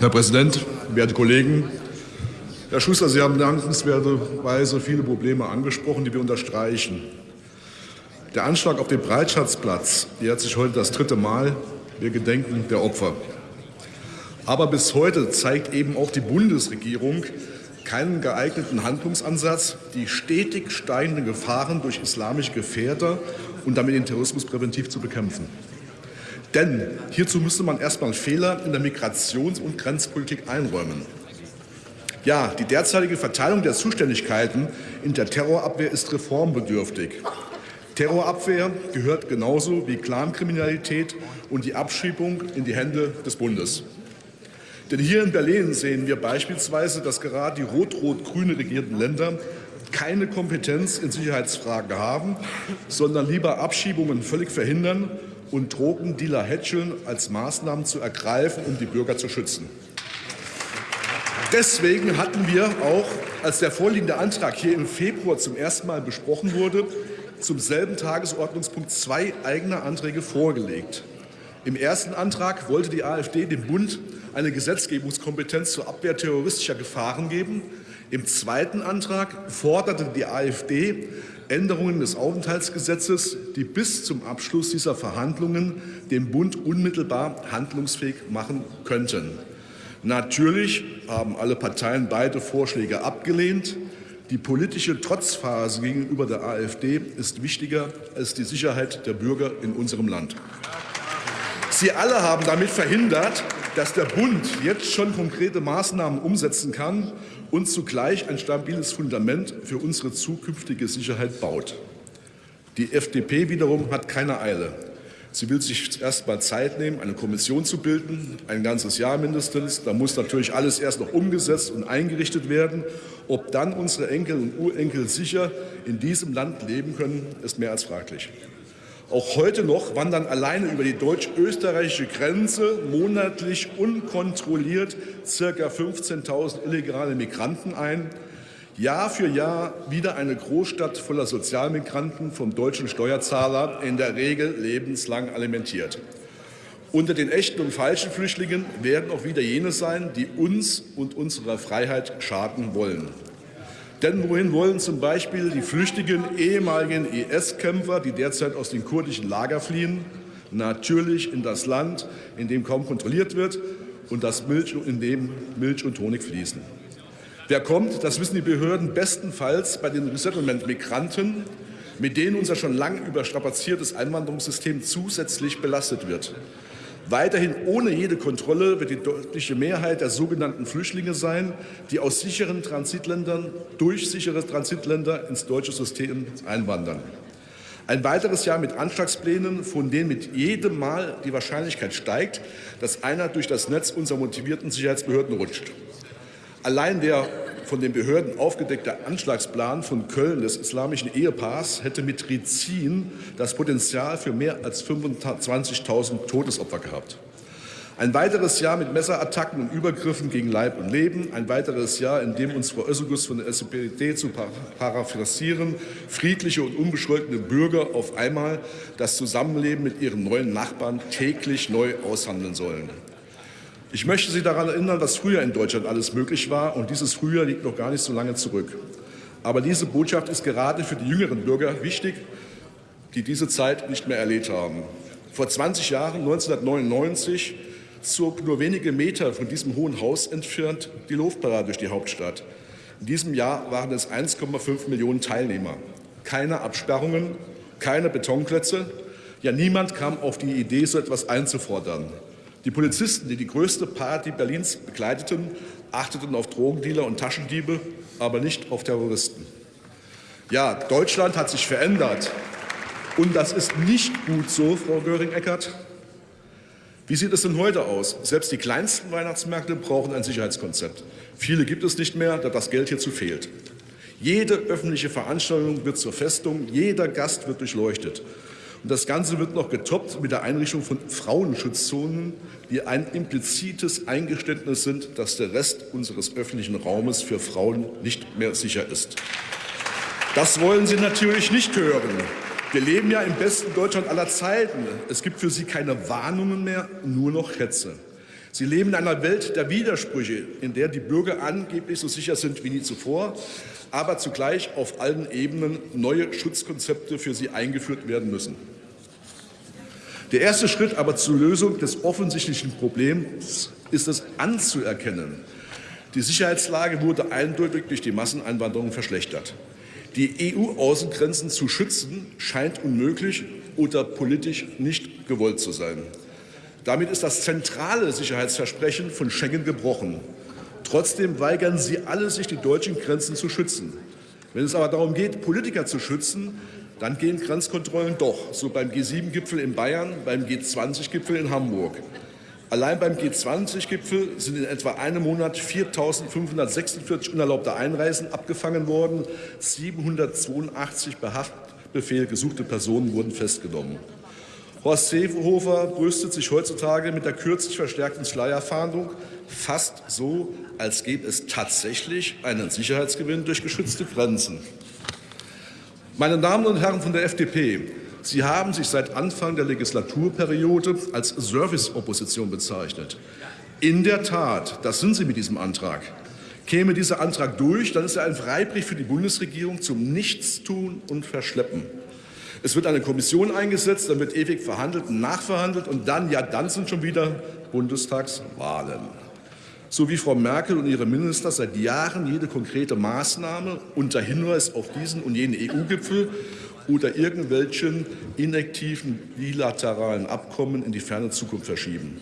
Herr Präsident, werte Kollegen! Herr Schuster, Sie haben dankenswerterweise viele Probleme angesprochen, die wir unterstreichen. Der Anschlag auf den Breitschatzplatz jährt sich heute das dritte Mal. Wir gedenken der Opfer. Aber bis heute zeigt eben auch die Bundesregierung keinen geeigneten Handlungsansatz, die stetig steigenden Gefahren durch islamische Gefährder und damit den Terrorismus präventiv zu bekämpfen. Denn hierzu müsste man erstmal Fehler in der Migrations- und Grenzpolitik einräumen. Ja, die derzeitige Verteilung der Zuständigkeiten in der Terrorabwehr ist reformbedürftig. Terrorabwehr gehört genauso wie Clankriminalität und die Abschiebung in die Hände des Bundes. Denn hier in Berlin sehen wir beispielsweise, dass gerade die rot-rot-grüne regierten Länder keine Kompetenz in Sicherheitsfragen haben, sondern lieber Abschiebungen völlig verhindern und Drogendealer hätscheln, als Maßnahmen zu ergreifen, um die Bürger zu schützen. Deswegen hatten wir auch, als der vorliegende Antrag hier im Februar zum ersten Mal besprochen wurde, zum selben Tagesordnungspunkt zwei eigene Anträge vorgelegt. Im ersten Antrag wollte die AfD dem Bund eine Gesetzgebungskompetenz zur Abwehr terroristischer Gefahren geben. Im zweiten Antrag forderte die AfD Änderungen des Aufenthaltsgesetzes, die bis zum Abschluss dieser Verhandlungen den Bund unmittelbar handlungsfähig machen könnten. Natürlich haben alle Parteien beide Vorschläge abgelehnt. Die politische Trotzphase gegenüber der AfD ist wichtiger als die Sicherheit der Bürger in unserem Land. Sie alle haben damit verhindert, dass der Bund jetzt schon konkrete Maßnahmen umsetzen kann und zugleich ein stabiles Fundament für unsere zukünftige Sicherheit baut. Die FDP wiederum hat keine Eile. Sie will sich erst mal Zeit nehmen, eine Kommission zu bilden, ein ganzes Jahr mindestens. Da muss natürlich alles erst noch umgesetzt und eingerichtet werden. Ob dann unsere Enkel und Urenkel sicher in diesem Land leben können, ist mehr als fraglich. Auch heute noch wandern alleine über die deutsch-österreichische Grenze monatlich unkontrolliert ca. 15.000 illegale Migranten ein. Jahr für Jahr wieder eine Großstadt voller Sozialmigranten vom deutschen Steuerzahler, in der Regel lebenslang alimentiert. Unter den echten und falschen Flüchtlingen werden auch wieder jene sein, die uns und unserer Freiheit schaden wollen. Denn wohin wollen zum Beispiel die flüchtigen ehemaligen IS-Kämpfer, die derzeit aus den kurdischen Lager fliehen? Natürlich in das Land, in dem kaum kontrolliert wird und das Milch, in dem Milch und Honig fließen. Wer kommt, das wissen die Behörden bestenfalls bei den Resettlement-Migranten, mit denen unser schon lang überstrapaziertes Einwanderungssystem zusätzlich belastet wird. Weiterhin ohne jede Kontrolle wird die deutliche Mehrheit der sogenannten Flüchtlinge sein, die aus sicheren Transitländern durch sichere Transitländer ins deutsche System einwandern. Ein weiteres Jahr mit Anschlagsplänen, von denen mit jedem Mal die Wahrscheinlichkeit steigt, dass einer durch das Netz unserer motivierten Sicherheitsbehörden rutscht. Allein der von den Behörden aufgedeckte Anschlagsplan von Köln des islamischen Ehepaars hätte mit Rizin das Potenzial für mehr als 25.000 Todesopfer gehabt. Ein weiteres Jahr mit Messerattacken und Übergriffen gegen Leib und Leben. Ein weiteres Jahr, in dem uns Frau Özilgus von der SPD zu paraphrasieren, friedliche und unbescholtene Bürger auf einmal das Zusammenleben mit ihren neuen Nachbarn täglich neu aushandeln sollen. Ich möchte Sie daran erinnern, was früher in Deutschland alles möglich war, und dieses Früher liegt noch gar nicht so lange zurück. Aber diese Botschaft ist gerade für die jüngeren Bürger wichtig, die diese Zeit nicht mehr erlebt haben. Vor 20 Jahren, 1999, zog nur wenige Meter von diesem Hohen Haus entfernt die Luftparade durch die Hauptstadt. In diesem Jahr waren es 1,5 Millionen Teilnehmer. Keine Absperrungen, keine Betonklötze. Ja, niemand kam auf die Idee, so etwas einzufordern. Die Polizisten, die die größte Party Berlins begleiteten, achteten auf Drogendealer und Taschendiebe, aber nicht auf Terroristen. Ja, Deutschland hat sich verändert. Und das ist nicht gut so, Frau Göring-Eckardt. Wie sieht es denn heute aus? Selbst die kleinsten Weihnachtsmärkte brauchen ein Sicherheitskonzept. Viele gibt es nicht mehr, da das Geld hierzu fehlt. Jede öffentliche Veranstaltung wird zur Festung, jeder Gast wird durchleuchtet. Und das Ganze wird noch getoppt mit der Einrichtung von Frauenschutzzonen, die ein implizites Eingeständnis sind, dass der Rest unseres öffentlichen Raumes für Frauen nicht mehr sicher ist. Das wollen Sie natürlich nicht hören. Wir leben ja im besten Deutschland aller Zeiten. Es gibt für Sie keine Warnungen mehr, nur noch Hetze. Sie leben in einer Welt der Widersprüche, in der die Bürger angeblich so sicher sind wie nie zuvor, aber zugleich auf allen Ebenen neue Schutzkonzepte für sie eingeführt werden müssen. Der erste Schritt aber zur Lösung des offensichtlichen Problems ist es anzuerkennen. Die Sicherheitslage wurde eindeutig durch die Masseneinwanderung verschlechtert. Die EU-Außengrenzen zu schützen scheint unmöglich oder politisch nicht gewollt zu sein. Damit ist das zentrale Sicherheitsversprechen von Schengen gebrochen. Trotzdem weigern sie alle, sich die deutschen Grenzen zu schützen. Wenn es aber darum geht, Politiker zu schützen, dann gehen Grenzkontrollen doch, so beim G7-Gipfel in Bayern, beim G20-Gipfel in Hamburg. Allein beim G20-Gipfel sind in etwa einem Monat 4.546 unerlaubte Einreisen abgefangen worden. 782 Behaftbefehl gesuchte Personen wurden festgenommen. Horst Seehofer brüstet sich heutzutage mit der kürzlich verstärkten Schleierfahndung fast so, als gäbe es tatsächlich einen Sicherheitsgewinn durch geschützte Grenzen. Meine Damen und Herren von der FDP, Sie haben sich seit Anfang der Legislaturperiode als Serviceopposition bezeichnet. In der Tat, das sind Sie mit diesem Antrag. Käme dieser Antrag durch, dann ist er ein Freibrief für die Bundesregierung zum Nichtstun und Verschleppen. Es wird eine Kommission eingesetzt, dann wird ewig verhandelt und nachverhandelt und dann, ja, dann sind schon wieder Bundestagswahlen. So wie Frau Merkel und ihre Minister seit Jahren jede konkrete Maßnahme unter Hinweis auf diesen und jenen EU-Gipfel oder irgendwelchen inaktiven bilateralen Abkommen in die ferne Zukunft verschieben.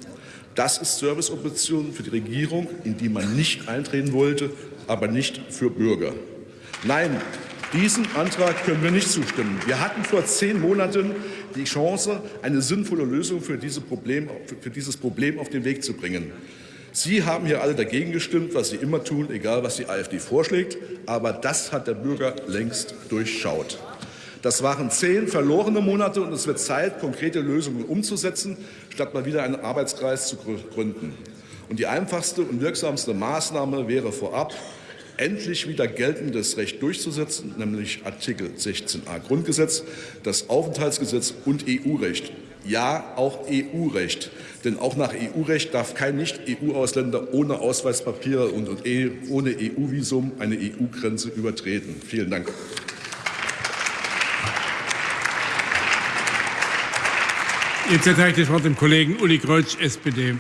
Das ist Serviceoption für die Regierung, in die man nicht eintreten wollte, aber nicht für Bürger. Nein, diesem Antrag können wir nicht zustimmen. Wir hatten vor zehn Monaten die Chance, eine sinnvolle Lösung für, diese Problem, für dieses Problem auf den Weg zu bringen. Sie haben hier alle dagegen gestimmt, was Sie immer tun, egal was die AfD vorschlägt. Aber das hat der Bürger längst durchschaut. Das waren zehn verlorene Monate und es wird Zeit, konkrete Lösungen umzusetzen, statt mal wieder einen Arbeitskreis zu gründen. Und die einfachste und wirksamste Maßnahme wäre vorab, endlich wieder geltendes Recht durchzusetzen, nämlich Artikel 16a Grundgesetz, das Aufenthaltsgesetz und EU-Recht. Ja, auch EU-Recht. Denn auch nach EU-Recht darf kein Nicht-EU-Ausländer ohne Ausweispapiere und ohne EU-Visum eine EU-Grenze übertreten. Vielen Dank. Jetzt erteile ich das Wort dem Kollegen Uli Kreutsch, SPD.